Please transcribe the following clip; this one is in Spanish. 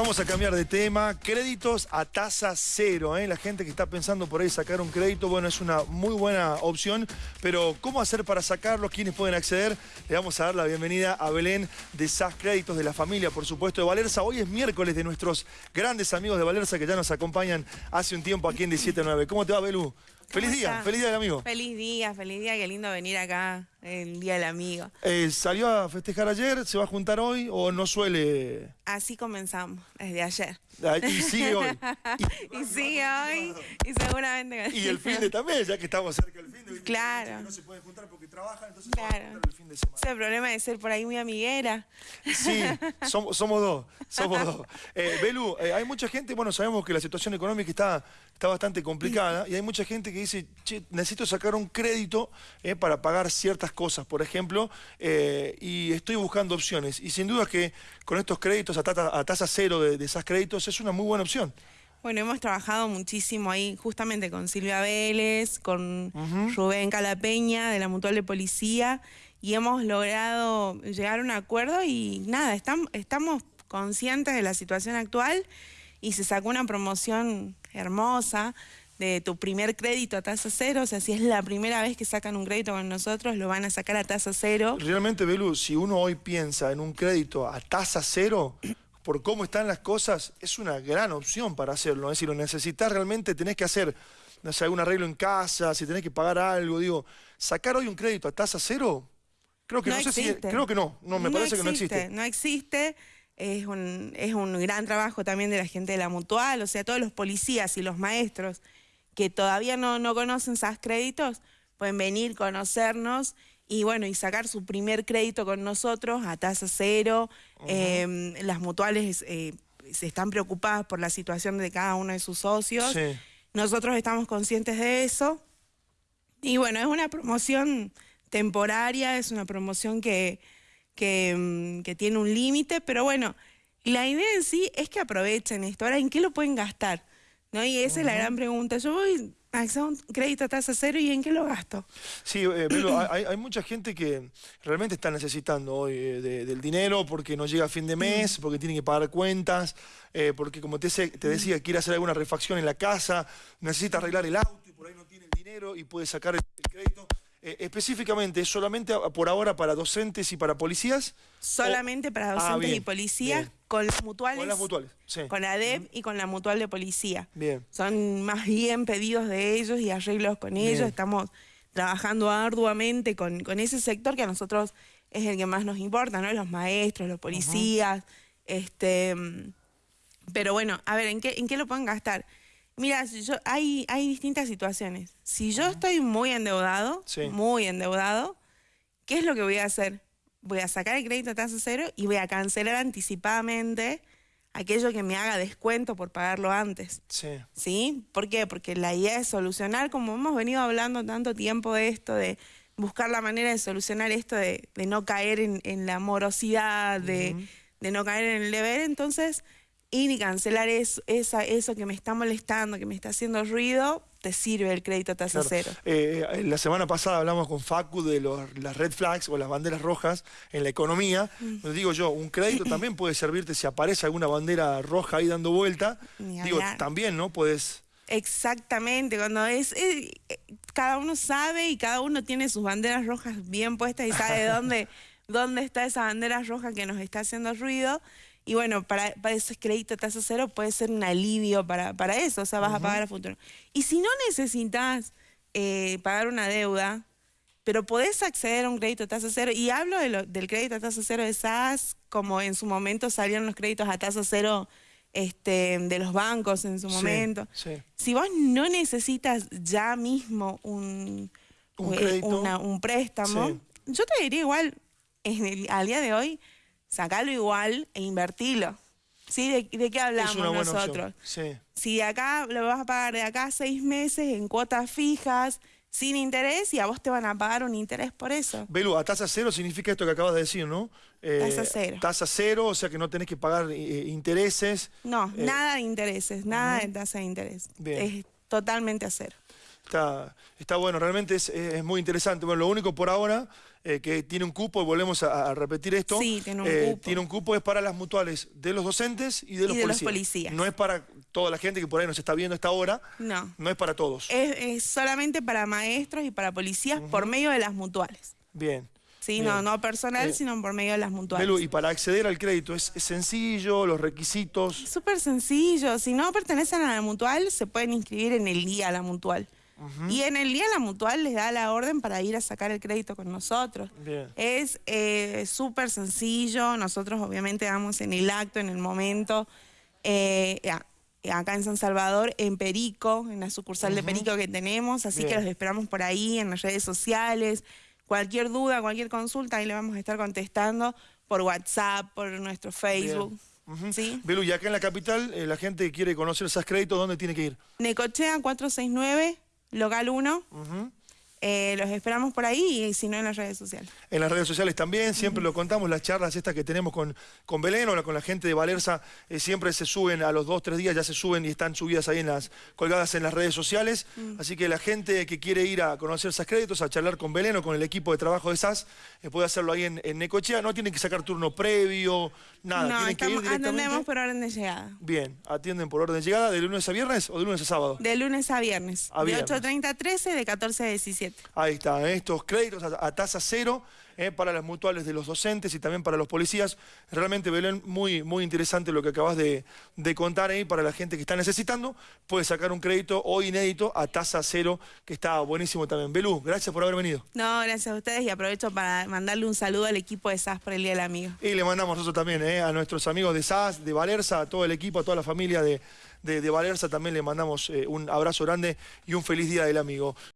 Vamos a cambiar de tema. Créditos a tasa cero. ¿eh? La gente que está pensando por ahí sacar un crédito, bueno, es una muy buena opción. Pero, ¿cómo hacer para sacarlo? ¿Quiénes pueden acceder? Le vamos a dar la bienvenida a Belén de SAS Créditos de la familia, por supuesto, de Valerza. Hoy es miércoles de nuestros grandes amigos de Valerza que ya nos acompañan hace un tiempo aquí en 17.9. ¿Cómo te va, Belú? Feliz día, feliz día amigo. Feliz día, feliz día, qué lindo venir acá, el día del amigo. Eh, ¿Salió a festejar ayer? ¿Se va a juntar hoy o no suele...? Así comenzamos, desde ayer. Ah, y sigue hoy. Y, sigue hoy, y seguramente... Y el fin de también, ya que estamos cerca del fin de... Claro. No se puede juntar porque trabajan, entonces claro. el fin de semana. Ese problema de ser por ahí muy amiguera. Sí, somos, somos dos, somos dos. Eh, Belu, eh, hay mucha gente, bueno, sabemos que la situación económica está, está bastante complicada y hay mucha gente que dice, che, necesito sacar un crédito eh, para pagar ciertas cosas, por ejemplo, eh, y estoy buscando opciones. Y sin duda que con estos créditos a, tasa cero de, esos créditos es una muy buena opción. Bueno, hemos trabajado muchísimo ahí justamente con Silvia Vélez, con Rubén Calapeña de la Mutual de Policía y hemos logrado llegar a un acuerdo y nada, estamos conscientes de la situación actual y se sacó una promoción hermosa de tu primer crédito a tasa cero, o sea, si es la primera vez que sacan un crédito con nosotros, lo van a sacar a tasa cero. Realmente, Belu, si uno hoy piensa en un crédito a tasa cero, por cómo están las cosas, es una gran opción para hacerlo. Es decir, lo necesitas realmente, tenés que hacer, no sé, algún arreglo en casa, si tenés que pagar algo, digo, sacar hoy un crédito a tasa cero, creo que no, sé si, creo que no, no, me parece que no existe. No existe, es un, es un gran trabajo también de la gente de la mutual, o sea, todos los policías y los maestros que todavía no, no conocen SAS créditos, pueden venir, conocernos y bueno, y sacar su primer crédito con nosotros a tasa cero. Em, las mutuales eh, se están preocupadas por la situación de cada uno de sus socios. Nosotros estamos conscientes de eso. Y bueno, es una promoción temporaria, es una promoción que, que, em, que tiene un límite, pero bueno, la idea en sí es que aprovechen esto. Ahora, ¿en qué lo pueden gastar? ¿No? Y esa es la gran pregunta. Yo voy a hacer un crédito a tasa cero y ¿en qué lo gasto? Sí, eh, hay, mucha gente que realmente está necesitando hoy eh, del dinero porque no llega a fin de mes, porque tiene que pagar cuentas, eh, porque como te, te decía, quiere hacer alguna refacción en la casa, necesita arreglar el auto y por ahí no tiene el dinero y puede sacar el crédito. Eh, específicamente, ¿es solamente por ahora para docentes y para policías? Solamente para ah, docentes y policías, con las mutuales. Con las mutuales, sí. Con la DEP y con la mutual de policía. Bien. Son más bien pedidos de ellos y arreglos con ellos. Estamos trabajando arduamente con, con, ese sector que a nosotros es el que más nos importa, ¿no? Los maestros, los policías, este... Pero bueno, a ver, ¿en qué, en qué lo pueden gastar? Mira, yo, hay, hay distintas situaciones. Si yo estoy muy endeudado, muy endeudado, ¿qué es lo que voy a hacer? Voy a sacar el crédito a tasa cero y voy a cancelar anticipadamente aquello que me haga descuento por pagarlo antes. Sí. ¿Sí? ¿Por qué? Porque la idea es solucionar, como hemos venido hablando tanto tiempo de esto, de buscar la manera de solucionar esto, de, no caer en, la morosidad, de, de no caer en el deber, entonces ir y cancelar eso, esa, eso que me está molestando, que me está haciendo ruido, te sirve el crédito a tasa cero. Eh, la semana pasada hablamos con Facu de las red flags o las banderas rojas en la economía. Mm. digo yo, un crédito también puede servirte si aparece alguna bandera roja ahí dando vuelta. Digo, también, ¿no? Puedes... Exactamente, cuando es... Eh, cada uno sabe y cada uno tiene sus banderas rojas bien puestas y sabe dónde, dónde está esa bandera roja que nos está haciendo ruido. Y bueno, para, para ese crédito tasa cero puede ser un alivio para, para eso, o sea, vas a pagar a futuro. Y si no necesitas eh, pagar una deuda, pero podés acceder a un crédito a tasa cero, y hablo del crédito a tasa cero de SAS, como en su momento salieron los créditos a tasa cero este, de los bancos en su momento. Si vos no necesitas ya mismo un, un, eh, préstamo, yo te diría igual, en el, al día de hoy, sacalo igual e invertilo. ¿Sí? ¿De, qué hablamos nosotros? Sí. Si de acá lo vas a pagar de acá seis meses en cuotas fijas, sin interés, y a vos te van a pagar un interés por eso. Belu, a tasa cero significa esto que acabas de decir, ¿no? Eh, tasa cero. Tasa cero, o sea que no tenés que pagar eh, intereses. No, eh, nada de intereses, nada de tasa de interés. Es totalmente a cero. Está, está bueno, realmente es, es muy interesante. Bueno, lo único por ahora eh, que tiene un cupo, y volvemos a, a repetir esto. Sí, tiene un eh, cupo. Tiene un cupo, es para las mutuales de los docentes y de los, de los policías. No es para toda la gente que por ahí nos está viendo a esta hora. No. No es para todos. Es, es solamente para maestros y para policías por medio de las mutuales. Bien. Sí, no, no personal, Eh, sino por medio de las mutuales. Belu, y para acceder al crédito, ¿es, es sencillo? ¿Los requisitos? Súper sencillo. Si no pertenecen a la mutual, se pueden inscribir en el día a la mutual. Y en el día la mutual les da la orden para ir a sacar el crédito con nosotros. Bien. Es eh, súper sencillo. Nosotros obviamente damos en el acto, en el momento. eh, acá en San Salvador, en Perico, en la sucursal de Perico que tenemos. Así que Bien. los esperamos por ahí, en las redes sociales. Cualquier duda, cualquier consulta, ahí le vamos a estar contestando por WhatsApp, por nuestro Facebook. Ujú. ¿Sí? Belu, y acá en la capital, eh, la gente que quiere conocer esos créditos, ¿dónde tiene que ir? Necochea 469, local 1. Ujú. Eh, los esperamos por ahí y si no en las redes sociales. En las redes sociales también, siempre lo contamos, las charlas estas que tenemos con, con Belén o con la gente de Valerza, eh, siempre se suben a los dos, tres días, ya se suben y están subidas ahí en las, colgadas en las redes sociales. Así que la gente que quiere ir a conocer SAS Créditos, a charlar con Belén o con el equipo de trabajo de SAS, eh, puede hacerlo ahí en, en Necochea, no tienen que sacar turno previo, nada, no, tienen que estamos, ir directamente. atendemos por orden de llegada. Bien, atienden por orden de llegada, de lunes a viernes o de lunes a sábado. De lunes a viernes. A de viernes. 8.30 a 13, de 14 a 17. Ahí está, ¿eh? estos créditos a, a tasa cero eh, para las mutuales de los docentes y también para los policías. Realmente, Belén, muy, muy interesante lo que acabas de, de contar ahí para la gente que está necesitando. Puede sacar un crédito hoy inédito a tasa cero, que está buenísimo también. Belú, gracias por haber venido. No, gracias a ustedes y aprovecho para mandarle un saludo al equipo de SAS por el Día del Amigo. Y le mandamos nosotros también eh, a nuestros amigos de SAS, de Valerza, a todo el equipo, a toda la familia de, de, de Valerza, también le mandamos eh, un abrazo grande y un feliz Día del Amigo.